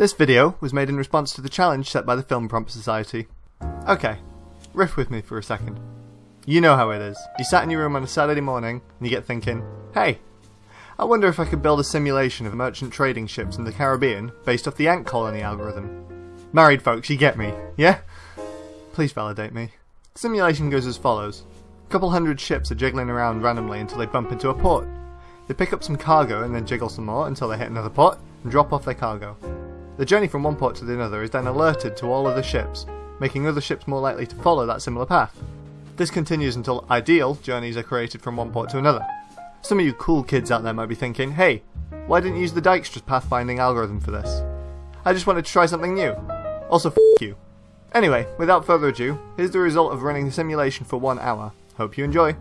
This video was made in response to the challenge set by the Film Prompt Society. Okay, riff with me for a second. You know how it is. You sat in your room on a Saturday morning and you get thinking, hey, I wonder if I could build a simulation of merchant trading ships in the Caribbean based off the ant colony algorithm. Married folks, you get me, yeah? Please validate me. The simulation goes as follows. A couple hundred ships are jiggling around randomly until they bump into a port. They pick up some cargo and then jiggle some more until they hit another port and drop off their cargo. The journey from one port to the other is then alerted to all other ships, making other ships more likely to follow that similar path. This continues until ideal journeys are created from one port to another. Some of you cool kids out there might be thinking, hey, why didn't you use the Dijkstra's pathfinding algorithm for this? I just wanted to try something new. Also, f you. Anyway, without further ado, here's the result of running the simulation for one hour. Hope you enjoy.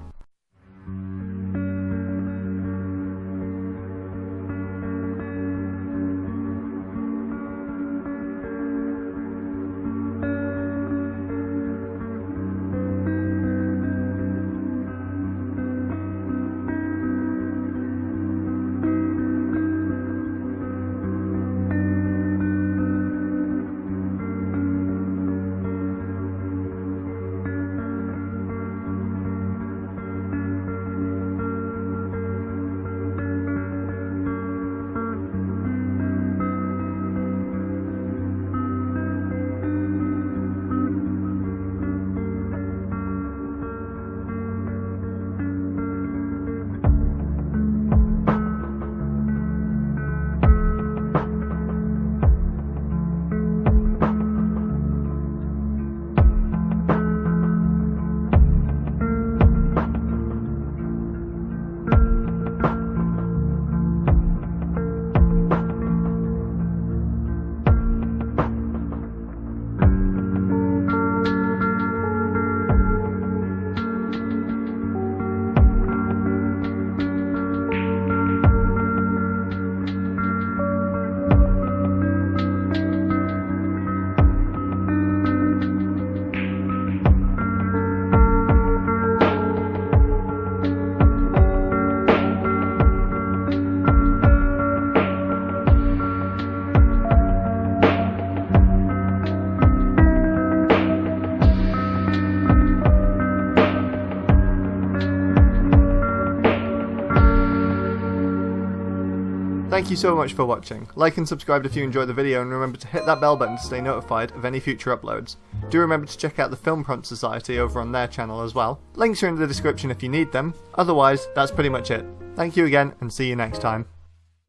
Thank you so much for watching. Like and subscribe if you enjoyed the video and remember to hit that bell button to stay notified of any future uploads. Do remember to check out the Film Prompt Society over on their channel as well. Links are in the description if you need them. Otherwise, that's pretty much it. Thank you again and see you next time.